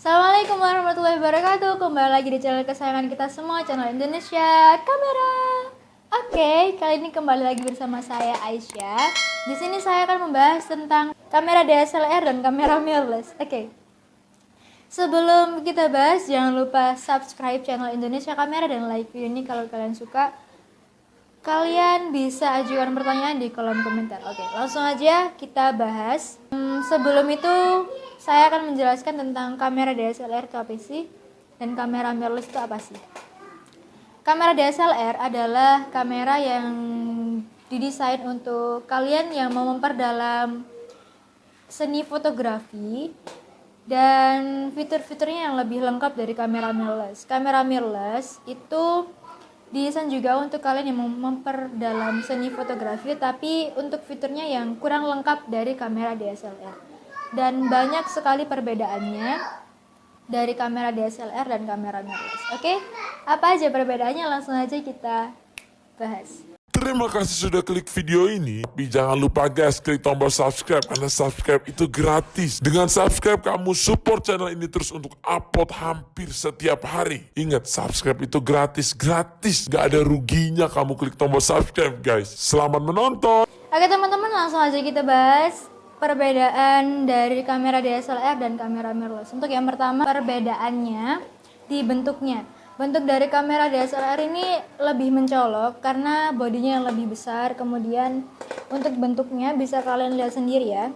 Assalamualaikum warahmatullahi wabarakatuh. Kembali lagi di channel kesayangan kita semua Channel Indonesia Kamera. Oke, kali ini kembali lagi bersama saya Aisyah. Di sini saya akan membahas tentang kamera DSLR dan kamera mirrorless. Oke. Sebelum kita bahas, jangan lupa subscribe channel Indonesia Kamera dan like video ini kalau kalian suka. Kalian bisa ajukan pertanyaan di kolom komentar. Oke, langsung aja kita bahas. Hmm, Sebelum itu saya akan menjelaskan tentang kamera DSLR itu apa sih dan kamera mirrorless itu apa sih. Kamera DSLR adalah kamera yang didesain untuk kalian yang mau memperdalam seni fotografi dan fitur-fiturnya yang lebih lengkap dari kamera mirrorless. Kamera mirrorless itu didesain juga untuk kalian yang mau memperdalam seni fotografi tapi untuk fiturnya yang kurang lengkap dari kamera DSLR dan banyak sekali perbedaannya dari kamera DSLR dan kamera mirrorless. Oke, apa aja perbedaannya langsung aja kita bahas. Terima kasih sudah klik video ini. Tapi jangan lupa guys, klik tombol subscribe karena subscribe itu gratis. Dengan subscribe kamu support channel ini terus untuk upload hampir setiap hari. Ingat, subscribe itu gratis, gratis. Gak ada ruginya kamu klik tombol subscribe guys. Selamat menonton. Oke teman-teman, langsung aja kita bahas perbedaan dari kamera DSLR dan kamera mirrorless. Untuk yang pertama, perbedaannya di bentuknya. Bentuk dari kamera DSLR ini lebih mencolok karena bodinya yang lebih besar. Kemudian untuk bentuknya bisa kalian lihat sendiri ya.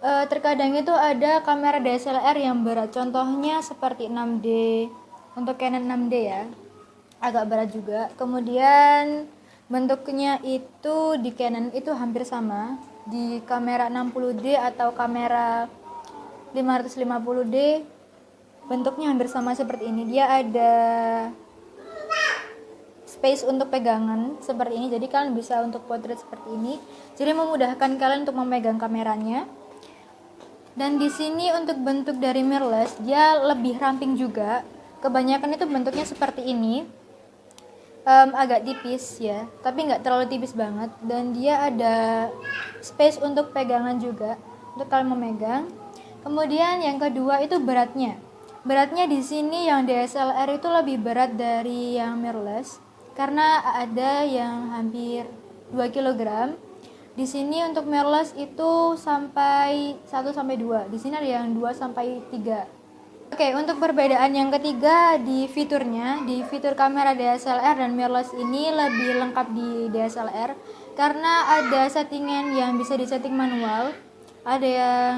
E, terkadang itu ada kamera DSLR yang berat. Contohnya seperti 6D. Untuk Canon 6D ya. Agak berat juga. Kemudian bentuknya itu di Canon itu hampir sama. Di kamera 60D atau kamera 550D bentuknya hampir sama seperti ini. Dia ada space untuk pegangan seperti ini. Jadi kalian bisa untuk potret seperti ini. Jadi memudahkan kalian untuk memegang kameranya. Dan di sini untuk bentuk dari mirrorless dia lebih ramping juga. Kebanyakan itu bentuknya seperti ini um, agak tipis ya. Tapi nggak terlalu tipis banget. Dan dia ada space untuk pegangan juga untuk kalian memegang. Kemudian yang kedua itu beratnya. Beratnya di sini yang DSLR itu lebih berat dari yang mirrorless karena ada yang hampir 2 kg di sini untuk mirrorless itu sampai 1 sampai 2 di sini ada yang 2 sampai 3 Oke, untuk perbedaan yang ketiga di fiturnya, di fitur kamera DSLR dan mirrorless ini lebih lengkap di DSLR karena ada settingan yang bisa disetting manual. Ada yang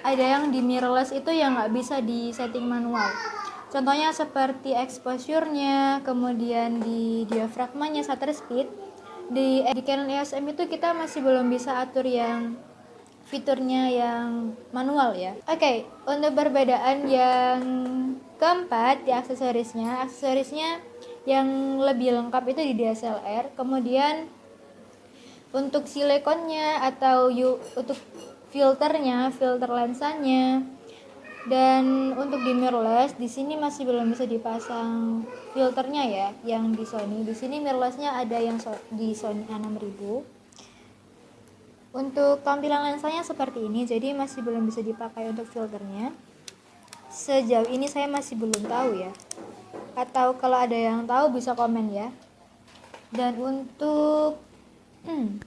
ada yang di mirrorless itu yang nggak bisa disetting manual. Contohnya seperti exposure-nya, kemudian di diafragmanya, shutter speed. Di, di Canon EOS M itu kita masih belum bisa atur yang fiturnya yang manual ya. Oke, okay, untuk perbedaan yang keempat di aksesorisnya, aksesorisnya yang lebih lengkap itu di DSLR. Kemudian untuk silikonnya atau untuk filternya, filter lensanya, dan untuk di mirrorless di sini masih belum bisa dipasang filternya ya, yang di Sony. Di sini mirrorlessnya ada yang di Sony A6000 untuk tampilan lensanya seperti ini, jadi masih belum bisa dipakai untuk filternya. Sejauh ini saya masih belum tahu ya. Atau kalau ada yang tahu bisa komen ya. Dan untuk hmm,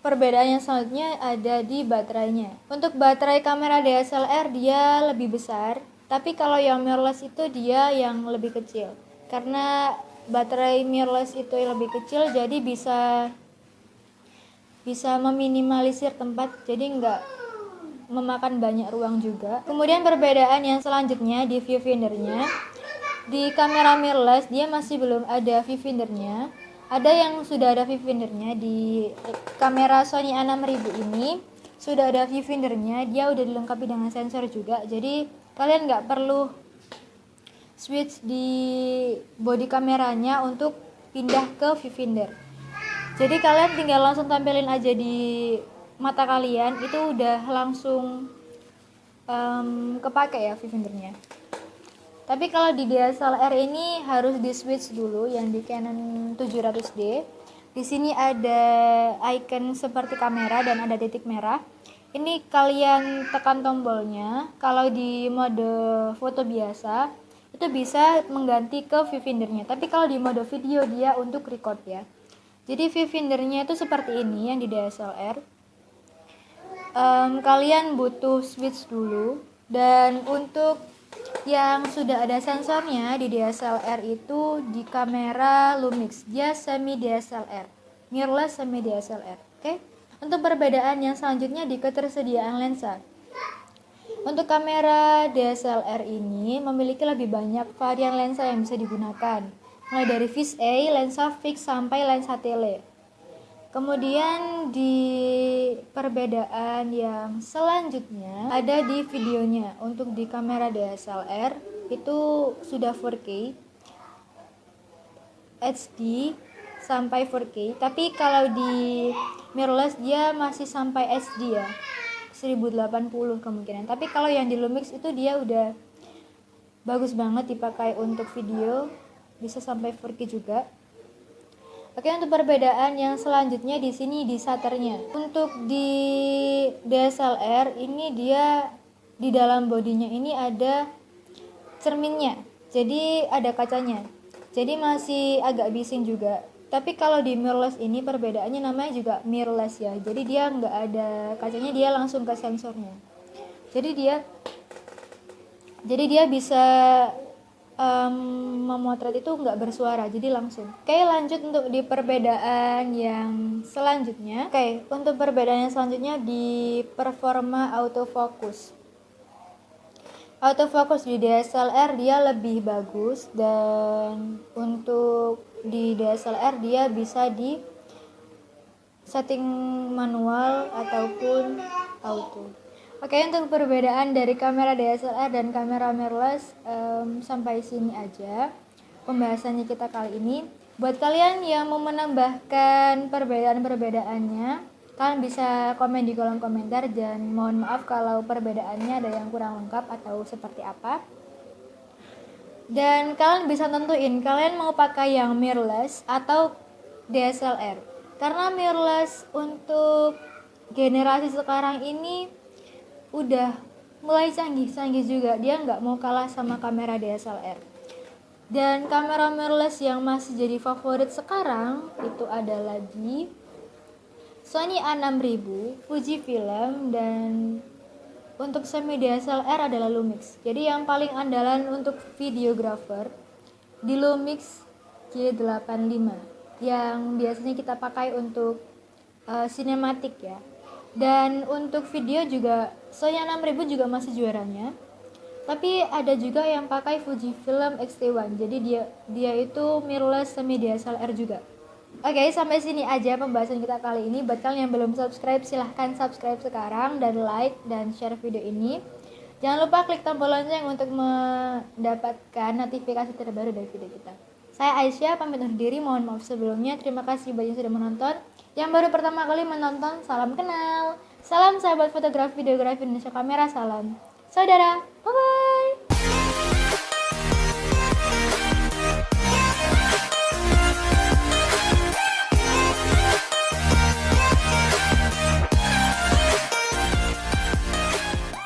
perbedaan yang selanjutnya ada di baterainya. Untuk baterai kamera DSLR dia lebih besar, tapi kalau yang mirrorless itu dia yang lebih kecil. Karena baterai mirrorless itu lebih kecil jadi bisa bisa meminimalisir tempat jadi nggak memakan banyak ruang juga. Kemudian perbedaan yang selanjutnya di viewfindernya. Di kamera mirrorless dia masih belum ada viewfindernya. Ada yang sudah ada viewfindernya di kamera Sony A6000 ini. Sudah ada viewfindernya dia udah dilengkapi dengan sensor juga. Jadi kalian nggak perlu switch di body kameranya untuk pindah ke viewfinder jadi kalian tinggal langsung tampilin aja di mata kalian itu udah langsung um, kepake ya viewfindernya tapi kalau di DSLR ini harus di switch dulu yang di Canon 700D di sini ada icon seperti kamera dan ada titik merah. Ini kalian tekan tombolnya. Kalau di mode foto biasa itu bisa mengganti ke viewfindernya tapi kalau di mode video dia untuk record ya jadi viewfindernya itu seperti ini yang di DSLR um, kalian butuh switch dulu. Dan untuk yang sudah ada sensornya di DSLR itu di kamera Lumix. Dia semi DSLR mirrorless semi DSLR oke? Okay? untuk perbedaan yang selanjutnya di ketersediaan lensa. Untuk kamera DSLR ini memiliki lebih banyak varian lensa yang bisa digunakan mulai dari vis A, lensa fix sampai lensa tele Kemudian di perbedaan yang selanjutnya ada di videonya. Untuk di kamera DSLR itu sudah 4K HD sampai 4K. Tapi kalau di mirrorless dia masih sampai HD ya. 1080 kemungkinan. Tapi kalau yang di Lumix itu dia udah bagus banget dipakai untuk video, bisa sampai 4K juga. Oke, untuk perbedaan yang selanjutnya di sini di shutternya. Untuk di DSLR ini dia di dalam bodinya ini ada cerminnya. Jadi ada kacanya. Jadi masih agak bising juga. Tapi kalau di mirrorless ini perbedaannya namanya juga mirrorless ya. Jadi dia nggak ada kacanya, dia langsung ke sensornya. Jadi dia jadi dia bisa um, memotret itu nggak bersuara jadi langsung. Oke lanjut untuk di perbedaan yang selanjutnya. Oke untuk perbedaan yang selanjutnya di performa autofocus. Autofocus di DSLR dia lebih bagus dan untuk di DSLR dia bisa di setting manual ataupun auto Oke untuk perbedaan dari kamera DSLR dan kamera mirrorless um, sampai sini aja pembahasannya kita kali ini. Buat kalian yang mau menambahkan perbedaan-perbedaannya, kalian bisa komen di kolom komentar dan mohon maaf kalau perbedaannya ada yang kurang lengkap atau seperti apa. Dan kalian bisa tentuin kalian mau pakai yang mirrorless atau DSLR. Karena mirrorless untuk generasi sekarang ini udah mulai canggih-canggih juga. Dia nggak mau kalah sama kamera DSLR dan kamera mirrorless yang masih jadi favorit sekarang itu adalah di Sony A6000, Fujifilm dan untuk semi DSLR adalah Lumix. Jadi yang paling andalan untuk videographer di Lumix G85 yang biasanya kita pakai untuk uh, ya dan untuk video juga Sony 6000 juga masih juaranya. Tapi ada juga yang pakai Fujifilm X-T1 jadi dia dia itu mirrorless semi DSLR juga. Oke okay, sampai sini aja pembahasan kita kali ini. Buat kalian yang belum subscribe silahkan subscribe sekarang dan like dan share video ini. Jangan lupa klik tombol lonceng untuk mendapatkan notifikasi terbaru dari video kita saya Aisyah pamit undur diri mohon maaf sebelumnya terima kasih bagi yang sudah menonton yang baru pertama kali menonton, salam kenal. Salam sahabat fotografi videografi Indonesia Kamera, salam. Saudara, bye-bye.